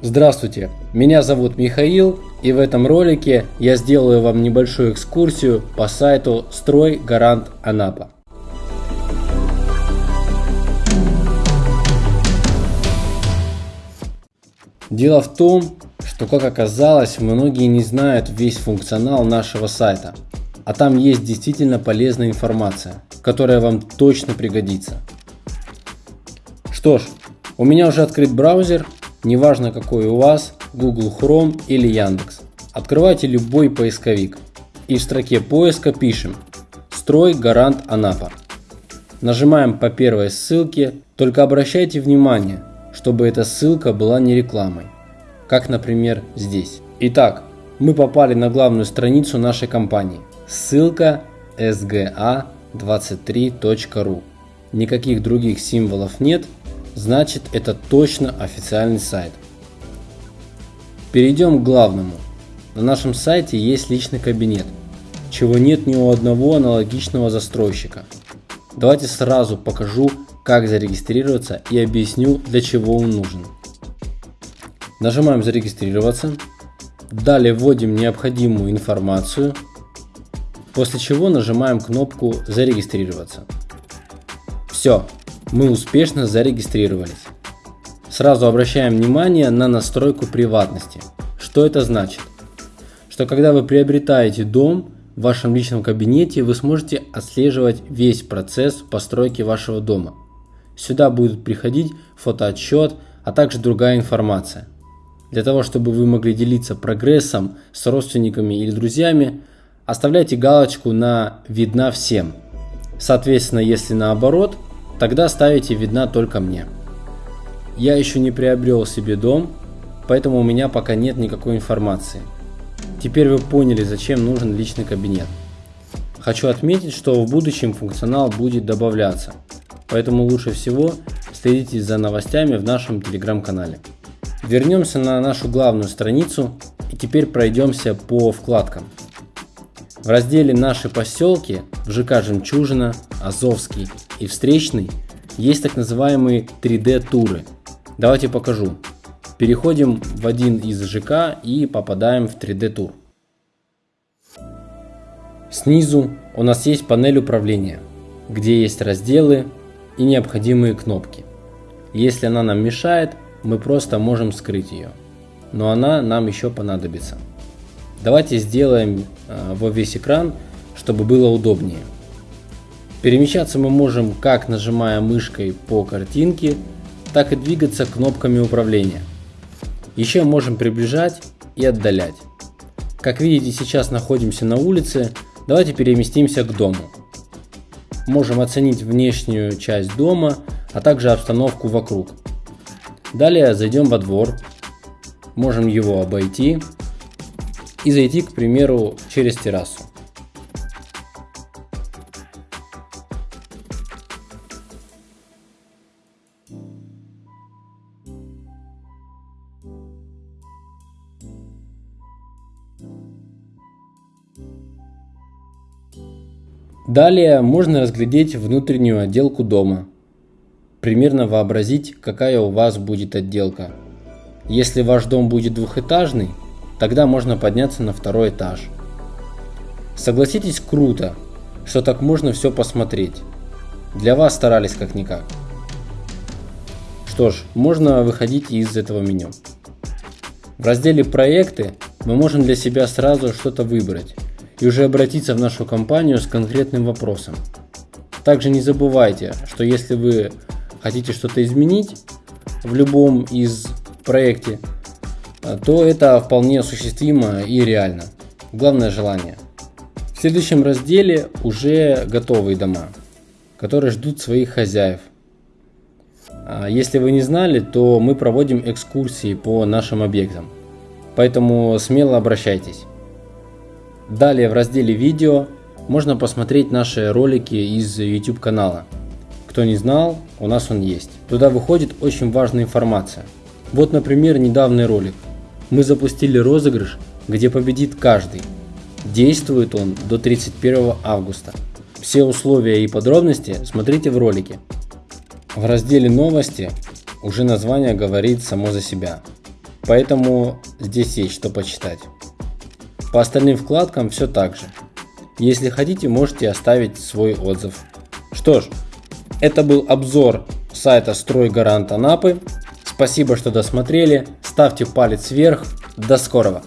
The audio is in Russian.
Здравствуйте, меня зовут Михаил и в этом ролике я сделаю вам небольшую экскурсию по сайту Строй Гарант Анапа. Дело в том, что как оказалось, многие не знают весь функционал нашего сайта, а там есть действительно полезная информация, которая вам точно пригодится. Что ж, у меня уже открыт браузер, неважно какой у вас, Google Chrome или Яндекс. Открывайте любой поисковик и в строке поиска пишем «Строй Гарант Анапа». Нажимаем по первой ссылке, только обращайте внимание, чтобы эта ссылка была не рекламой, как например здесь. Итак, мы попали на главную страницу нашей компании. Ссылка sga23.ru. Никаких других символов нет, значит это точно официальный сайт. Перейдем к главному. На нашем сайте есть личный кабинет, чего нет ни у одного аналогичного застройщика. Давайте сразу покажу, как зарегистрироваться и объясню, для чего он нужен. Нажимаем зарегистрироваться. Далее вводим необходимую информацию, после чего нажимаем кнопку зарегистрироваться. Все, мы успешно зарегистрировались. Сразу обращаем внимание на настройку приватности. Что это значит? Что когда вы приобретаете дом, в вашем личном кабинете вы сможете отслеживать весь процесс постройки вашего дома. Сюда будет приходить фотоотчет, а также другая информация. Для того, чтобы вы могли делиться прогрессом с родственниками или друзьями, оставляйте галочку на «Видна всем». Соответственно, если наоборот – Тогда ставите видна только мне. Я еще не приобрел себе дом, поэтому у меня пока нет никакой информации. Теперь вы поняли, зачем нужен личный кабинет. Хочу отметить, что в будущем функционал будет добавляться, поэтому лучше всего следите за новостями в нашем телеграм-канале. Вернемся на нашу главную страницу и теперь пройдемся по вкладкам. В разделе «Наши поселки» в ЖК «Жемчужина», «Азовский» и «Встречный» есть так называемые 3D-туры. Давайте покажу. Переходим в один из ЖК и попадаем в 3D-тур. Снизу у нас есть панель управления, где есть разделы и необходимые кнопки. Если она нам мешает, мы просто можем скрыть ее, но она нам еще понадобится. Давайте сделаем э, во весь экран, чтобы было удобнее. Перемещаться мы можем как нажимая мышкой по картинке, так и двигаться кнопками управления. Еще можем приближать и отдалять. Как видите, сейчас находимся на улице, давайте переместимся к дому. Можем оценить внешнюю часть дома, а также обстановку вокруг. Далее зайдем во двор, можем его обойти и зайти, к примеру, через террасу. Далее можно разглядеть внутреннюю отделку дома. Примерно вообразить, какая у вас будет отделка. Если ваш дом будет двухэтажный, Тогда можно подняться на второй этаж. Согласитесь, круто, что так можно все посмотреть. Для вас старались как-никак. Что ж, можно выходить из этого меню. В разделе «Проекты» мы можем для себя сразу что-то выбрать и уже обратиться в нашу компанию с конкретным вопросом. Также не забывайте, что если вы хотите что-то изменить в любом из проекте, то это вполне осуществимо и реально. Главное желание. В следующем разделе уже готовые дома, которые ждут своих хозяев. А если вы не знали, то мы проводим экскурсии по нашим объектам, поэтому смело обращайтесь. Далее в разделе видео можно посмотреть наши ролики из YouTube канала. Кто не знал, у нас он есть. Туда выходит очень важная информация. Вот, например, недавний ролик – мы запустили розыгрыш, где победит каждый. Действует он до 31 августа. Все условия и подробности смотрите в ролике. В разделе новости уже название говорит само за себя. поэтому здесь есть что почитать. По остальным вкладкам все так же. Если хотите, можете оставить свой отзыв. Что ж, это был обзор сайта Стройгарант Анапы. Спасибо, что досмотрели. Ставьте палец вверх. До скорого!